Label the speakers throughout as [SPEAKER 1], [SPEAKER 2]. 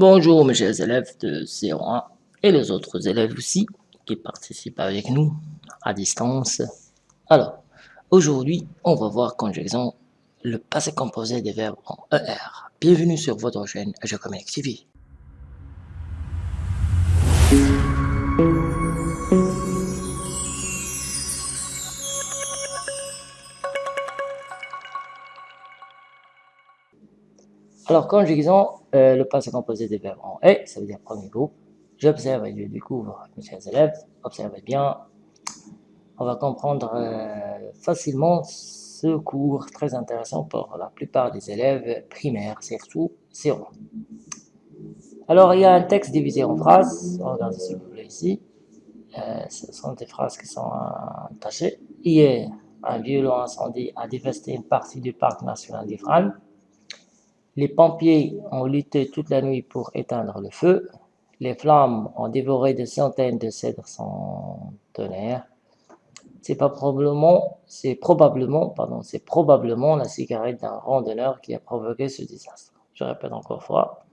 [SPEAKER 1] Bonjour mes chers élèves de C1 et les autres élèves aussi qui participent avec nous à distance. Alors, aujourd'hui, on va voir conjugaison le passé composé des verbes en ER. Bienvenue sur votre chaîne Je Communique TV. Alors, conjugaison, euh, le passé composé des verbes en est, ça veut dire premier groupe. J'observe et je découvre, mes chers élèves, observez bien. On va comprendre euh, facilement ce cours très intéressant pour la plupart des élèves primaires, surtout C1. Alors, il y a un texte divisé en phrases. Regardez s'il vous plaît ici. Euh, ce sont des phrases qui sont attachées. Hier, un violent incendie a dévasté une partie du parc national d'Ifran. Les pompiers ont lutté toute la nuit pour éteindre le feu. Les flammes ont dévoré des centaines de cèdres centenaires. C'est probablement, la cigarette d'un randonneur qui a provoqué ce désastre. Je répète encore fois.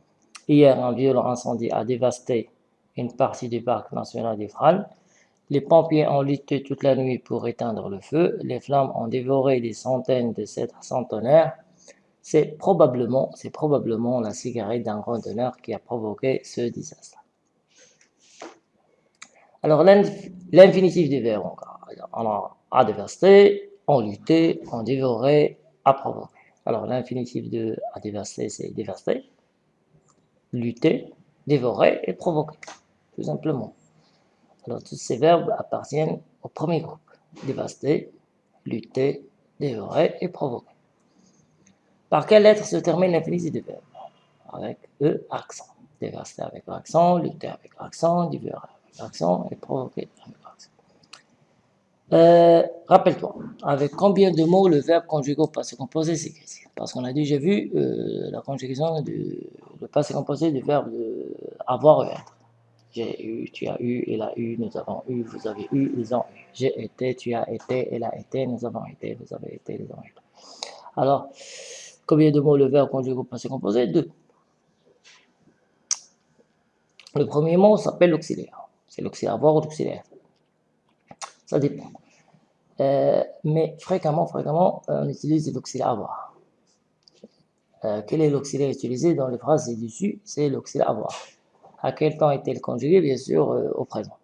[SPEAKER 1] Hier, un violent incendie a dévasté une partie du parc national d'Ifral. Les pompiers ont lutté toute la nuit pour éteindre le feu. Les flammes ont dévoré des centaines de cèdres centenaires c'est probablement, la cigarette d'un randonneur qui a provoqué ce désastre. Alors, l'infinitif des verbes, on a à dévaster, on lutté, on dévoré, à provoquer. Alors, l'infinitif de à c'est dévaster, lutter, dévorer et provoquer, tout simplement. Alors, tous ces verbes appartiennent au premier groupe. Dévaster, lutter, dévorer et provoquer. Par quelle lettre se termine l'infinitif de verbe Avec E, accent. Dévaster avec l'accent, lutter avec l'accent, diviser avec l'accent et provoquer avec l'accent. Euh, rappelle-toi, avec combien de mots le verbe conjugué au passé composé s'écrit Parce qu'on a déjà vu euh, la conjugaison du passé composé du verbe avoir ou être. J'ai eu, tu as eu, il a eu, nous avons eu, vous avez eu, ils ont eu. J'ai été, tu as été, elle a été, nous avons été, vous avez été, ils ont été. Alors, Combien de mots le verbe conjugué au passé composé Deux. Le premier mot s'appelle l'auxiliaire. C'est l'auxiliaire avoir ou l'auxiliaire? Ça dépend. Euh, mais fréquemment, fréquemment, on utilise l'auxiliaire avoir. Euh, quel est l'auxiliaire utilisé dans les phrases ci-dessus C'est l'auxiliaire avoir. À quel temps est-il conjugué Bien sûr, euh, au présent.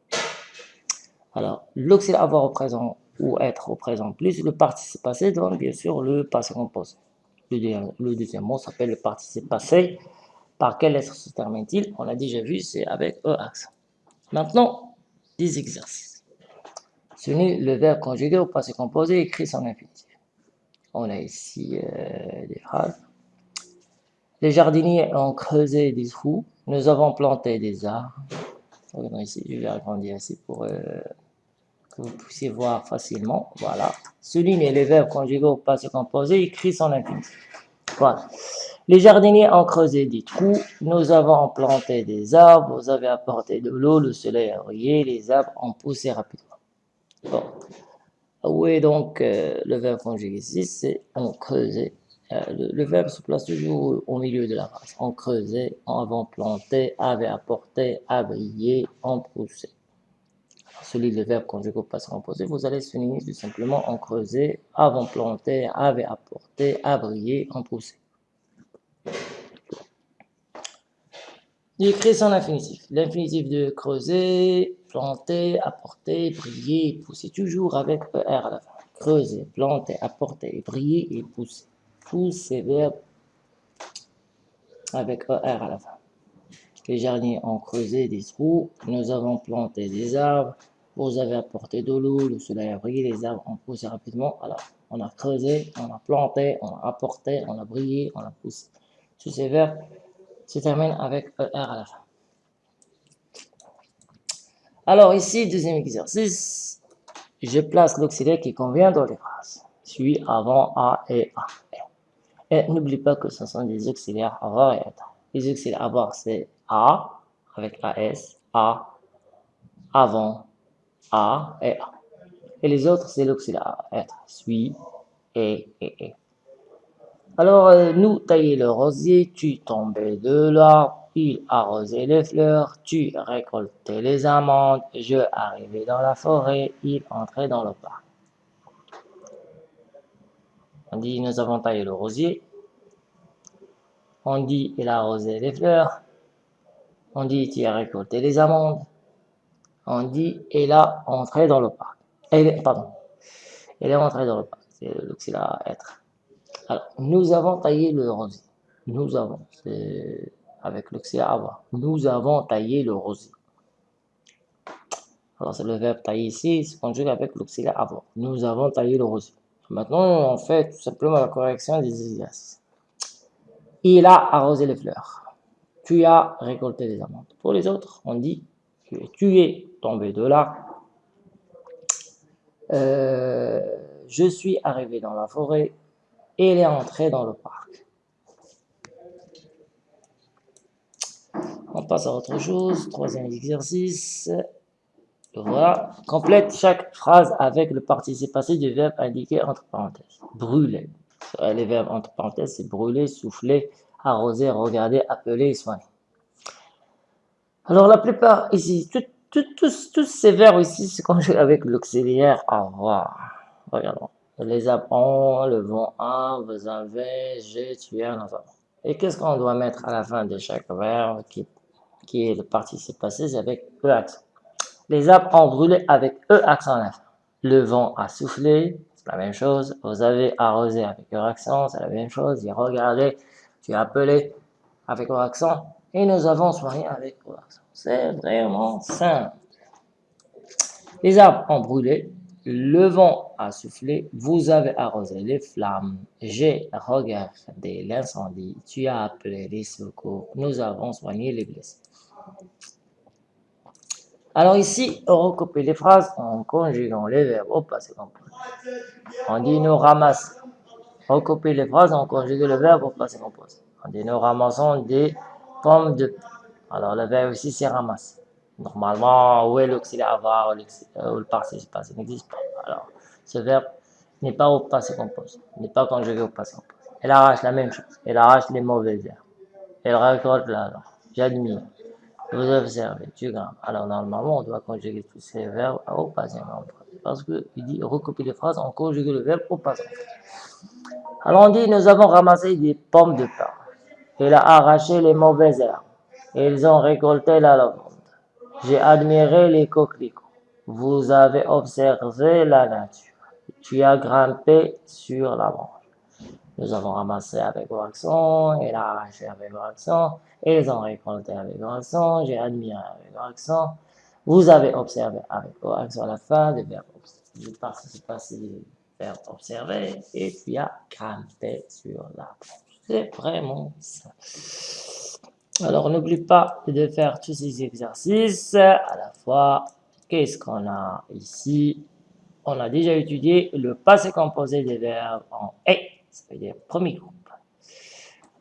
[SPEAKER 1] Alors, l'auxiliaire avoir au présent ou être au présent plus le participe passé donne bien sûr le passé composé. Le, deuxième mot s'appelle le participe passé. Par quelle lettre se termine-t-il? On l'a déjà vu, c'est avec E accent. Maintenant, des exercices. n'est le verbe conjugué au passé composé écrit son infinitif. On a ici euh, des phrases. Les jardiniers ont creusé des trous. Nous avons planté des arbres. Ici, je vais agrandir ici pour euh, que vous puissiez voir facilement. Voilà. Soulignez les verbes conjugués au passé composé, écrit son infinitif. Voilà. Les jardiniers ont creusé des trous, nous avons planté des arbres, vous avez apporté de l'eau, le soleil a brillé, les arbres ont poussé rapidement. Bon. Où est donc euh, le verbe conjugué ici? C'est on creusé. Euh, le, verbe se place toujours au milieu de la phrase. On creusait, on avait planté, avait apporté, a brillé, on poussé celui le verbe conjugué au passé composé, vous allez souligner tout simplement en creuser, avant planté, avait apporté, a brillé, en poussé. J'écris son infinitif. L'infinitif de creuser, planter, apporter, briller, pousser, toujours avec ER à la fin. Creuser, planter, apporter, briller et pousser. Tous ces verbes avec ER à la fin. Les jardiniers ont creusé des trous, nous avons planté des arbres, vous avez apporté de l'eau, le soleil a brillé, les arbres ont poussé rapidement. Alors, on a creusé, on a planté, on a apporté, on a brillé, on a poussé. Tous ces verbes se terminent avec ER à la fin. Alors ici, deuxième exercice, je place l'auxiliaire qui convient dans les phrases. Suis avant A et A. Et n'oublie pas que ce sont des auxiliaires avoir et être. Les auxiliaires avoir, c'est A avec AS, A, avant, a et A. Et les autres, c'est l'auxiliaire être, suis, et, et, et. Alors, euh, nous tailler le rosier, tu tombais de l'arbre, il arrosait les fleurs, tu récoltais les amandes, je arrivais dans la forêt, il entrait dans le parc. On dit, nous avons taillé le rosier. On dit, il a arrosé les fleurs. On dit, tu as récolté les amandes. On dit, il a entré dans le parc. Elle, pardon. Elle est entrée dans le parc. C'est l'auxiliaire être. Alors, nous avons taillé le rosier. Nous avons. C'est avec l'auxiliaire avoir. Nous avons taillé le rosier. Alors, c'est le verbe tailler ici, se conjugue avec l'auxiliaire avoir. Nous avons taillé le rosier. Maintenant, on fait tout simplement la correction des exercices. Il a arrosé les fleurs. Tu as récolté les amandes. Pour les autres, on dit tu es tombé de là. Euh, je suis arrivé dans la forêt et il est entré dans le parc. On passe à autre chose. Troisième exercice. Voilà. Complète chaque phrase avec le participe passé du verbe indiqué entre parenthèses. Brûler. Les verbes entre parenthèses, c'est brûler, souffler, arroser, regarder, appeler, soigner. Alors la plupart ici, tous, ces verbes ici se conjuguent avec l'auxiliaire avoir. Regardons. Les apprend, le vont un, vous avez, j'ai, tu as, nous avons. Et qu'est-ce qu'on doit mettre à la fin de chaque verbe qui, qui est le participe passé, c'est avec E accent. Les arbres ont brûlé avec E accent à la fin. Le vent a soufflé, c'est la même chose. Vous avez arrosé avec E accent, c'est la même chose. Il regardé, tu as appelé avec E accent. Et nous avons soigné avec accent. C'est vraiment simple. Les arbres ont brûlé, le vent a soufflé, vous avez arrosé les flammes, j'ai regardé l'incendie, tu as appelé les secours, nous avons soigné les blessés. Alors ici, on recoupe les phrases en conjuguant les verbes au passé composé. On dit nous ramassons. Recopier les phrases en conjuguant le verbe au passé composé. On dit nous ramassons des pommes de Alors le verbe ici c'est ramasse. Normalement, où est l'auxiliaire avoir ou le participe passé n'existe pas. Alors ce verbe n'est pas au passé composé, n'est pas conjugué au passé composé. Elle arrache la même chose. Elle arrache les mauvais verbes. Elle récolte la J'admire. Vous observez, tu grammes. Alors, normalement, on doit conjuguer tous ces verbes au passé composé. Parce qu'il dit recopier les phrases, on conjugue le verbe au passé Alors, on dit nous avons ramassé des pommes de pain. Il a arraché les mauvaises herbes. Ils ont récolté la lavande. J'ai admiré les coquelicots. Vous avez observé la nature. Tu as grimpé sur la branche. Nous avons ramassé avec accent, il a arraché avec accent, ils ont récolté avec accent, j'ai admiré avec accent. Vous avez observé avec à la fin du verbe Je participe passer du verbe observer et puis a grimpé sur la Vraiment ça. Alors, n'oublie pas de faire tous ces exercices à la fois. Qu'est-ce qu'on a ici? On a déjà étudié le passé composé des verbes en « et » ça veut dire premier groupe.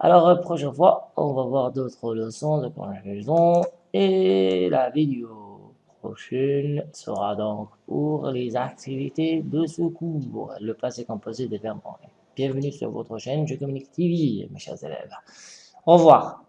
[SPEAKER 1] Alors, la prochaine fois, on va voir d'autres leçons de conjugaison et la vidéo prochaine sera donc pour les activités de ce cours, le passé composé des verbes en Bienvenue sur votre chaîne Je Communique TV, mes chers élèves. Au revoir.